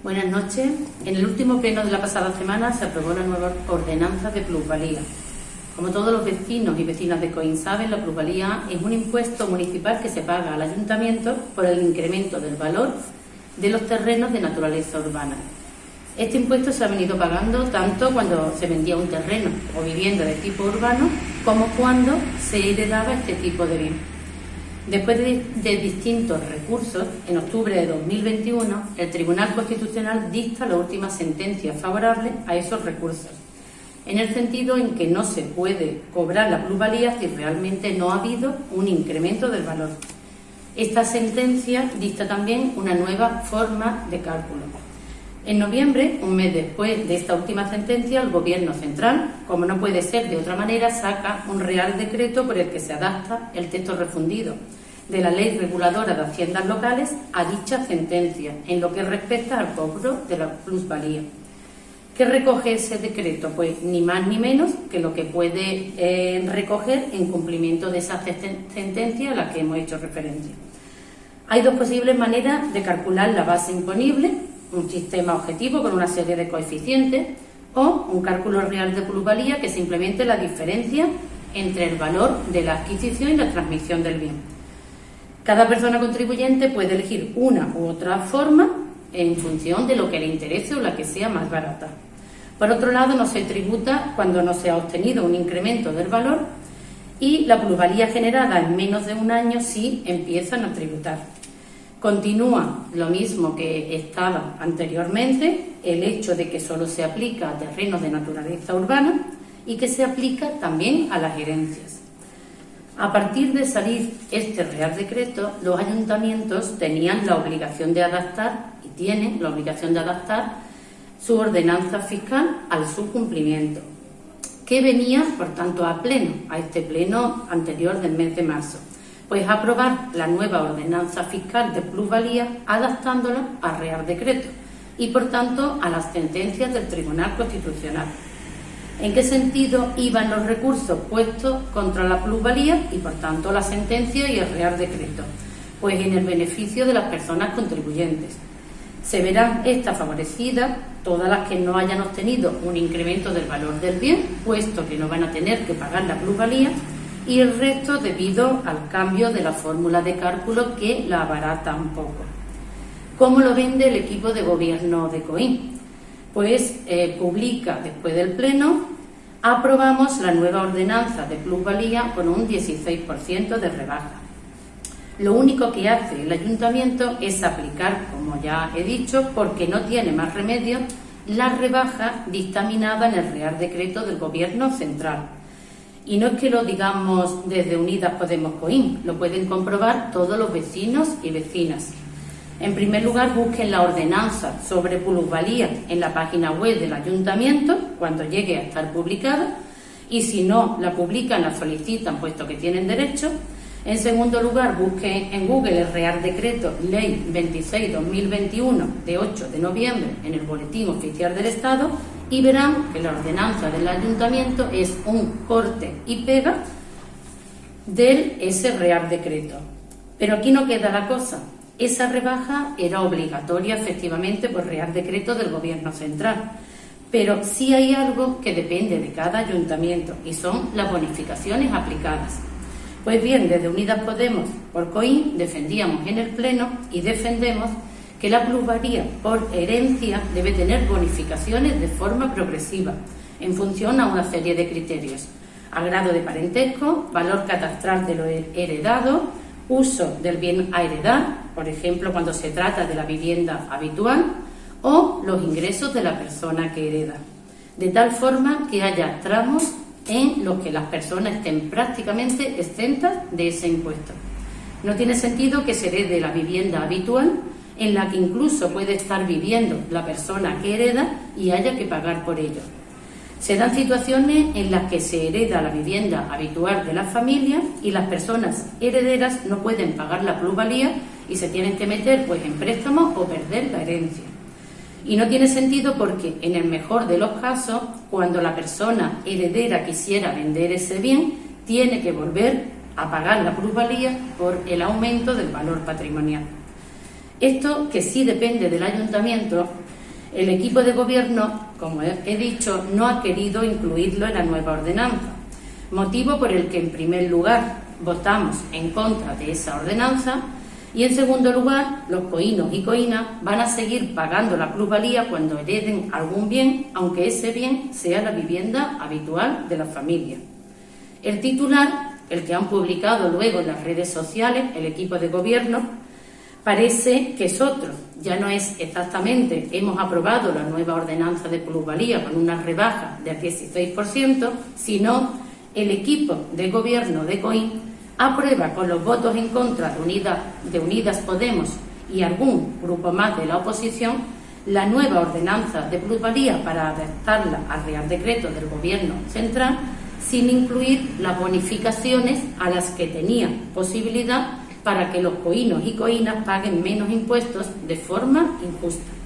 Buenas noches. En el último pleno de la pasada semana se aprobó la nueva ordenanza de plusvalía. Como todos los vecinos y vecinas de Coín saben, la plusvalía es un impuesto municipal que se paga al ayuntamiento por el incremento del valor de los terrenos de naturaleza urbana. Este impuesto se ha venido pagando tanto cuando se vendía un terreno o vivienda de tipo urbano como cuando se heredaba este tipo de bien. Después de, distintos recursos, en octubre de 2021, el Tribunal Constitucional dicta la última sentencia favorable a esos recursos, en el sentido en que no se puede cobrar la plusvalía si realmente no ha habido un incremento del valor. Esta sentencia dicta también una nueva forma de cálculo. En noviembre, un mes después de esta última sentencia, el Gobierno central, como no puede ser de otra manera, saca un real decreto por el que se adapta el texto refundido de la Ley Reguladora de Haciendas Locales a dicha sentencia en lo que respecta al cobro de la plusvalía. ¿Qué recoge ese decreto? Pues ni más ni menos que lo que puede eh, recoger en cumplimiento de esa sentencia a la que hemos hecho referencia. Hay dos posibles maneras de calcular la base imponible, un sistema objetivo con una serie de coeficientes o un cálculo real de plusvalía que simplemente la diferencia entre el valor de la adquisición y la transmisión del bien. Cada persona contribuyente puede elegir una u otra forma en función de lo que le interese o la que sea más barata. Por otro lado, no se tributa cuando no se ha obtenido un incremento del valor y la plusvalía generada en menos de un año sí empiezan a tributar. Continúa lo mismo que estaba anteriormente, el hecho de que solo se aplica a terrenos de naturaleza urbana y que se aplica también a las herencias. A partir de salir este Real Decreto, los ayuntamientos tenían la obligación de adaptar, y tienen la obligación de adaptar, su ordenanza fiscal al su cumplimiento, que venía, por tanto, a pleno, a este pleno anterior del mes de marzo. Pues aprobar la nueva ordenanza fiscal de plusvalía adaptándola al Real Decreto y, por tanto, a las sentencias del Tribunal Constitucional. ¿En qué sentido iban los recursos puestos contra la plusvalía y, por tanto, la sentencia y el Real Decreto? Pues en el beneficio de las personas contribuyentes. Se verán estas favorecidas todas las que no hayan obtenido un incremento del valor del bien, puesto que no van a tener que pagar la plusvalía, y el resto debido al cambio de la fórmula de cálculo que la abarata un poco. ¿Cómo lo vende el equipo de gobierno de COIN? Pues eh, publica después del Pleno, aprobamos la nueva ordenanza de plusvalía con un 16% de rebaja. Lo único que hace el ayuntamiento es aplicar, como ya he dicho, porque no tiene más remedio, la rebaja dictaminada en el Real Decreto del Gobierno Central. Y no es que lo digamos desde Unidas Podemos Coín, lo pueden comprobar todos los vecinos y vecinas. En primer lugar, busquen la ordenanza sobre plusvalía en la página web del ayuntamiento cuando llegue a estar publicada y si no la publican, la solicitan puesto que tienen derecho. En segundo lugar, busquen en Google el Real Decreto Ley 26-2021 de 8 de noviembre en el Boletín Oficial del Estado y verán que la ordenanza del ayuntamiento es un corte y pega de ese Real Decreto. Pero aquí no queda la cosa. Esa rebaja era obligatoria efectivamente por Real Decreto del Gobierno Central, pero sí hay algo que depende de cada ayuntamiento y son las bonificaciones aplicadas. Pues bien, desde Unidas Podemos por COIN defendíamos en el Pleno y defendemos que la plusvalía por herencia debe tener bonificaciones de forma progresiva en función a una serie de criterios. Al grado de parentesco, valor catastral de lo heredado, uso del bien a heredar, por ejemplo, cuando se trata de la vivienda habitual, o los ingresos de la persona que hereda, de tal forma que haya tramos en los que las personas estén prácticamente exentas de ese impuesto. No tiene sentido que se herede la vivienda habitual, en la que incluso puede estar viviendo la persona que hereda y haya que pagar por ello. Se dan situaciones en las que se hereda la vivienda habitual de la familia y las personas herederas no pueden pagar la plusvalía y se tienen que meter pues en préstamos o perder la herencia. Y no tiene sentido porque en el mejor de los casos, cuando la persona heredera quisiera vender ese bien, tiene que volver a pagar la plusvalía por el aumento del valor patrimonial. Esto, que sí depende del ayuntamiento, El equipo de gobierno, como he dicho, no ha querido incluirlo en la nueva ordenanza, motivo por el que en primer lugar votamos en contra de esa ordenanza y en segundo lugar los coínos y coínas van a seguir pagando la plusvalía cuando hereden algún bien, aunque ese bien sea la vivienda habitual de la familia. El titular, el que han publicado luego en las redes sociales el equipo de gobierno, parece que es otro. Ya no es exactamente, hemos aprobado la nueva ordenanza de plusvalía con una rebaja del 16%, sino el equipo de gobierno de COIN aprueba con los votos en contra de Unidas, de Unidas Podemos y algún grupo más de la oposición la nueva ordenanza de plusvalía para adaptarla al Real Decreto del Gobierno Central sin incluir las bonificaciones a las que tenía posibilidad para que los coínos y coínas paguen menos impuestos de forma injusta.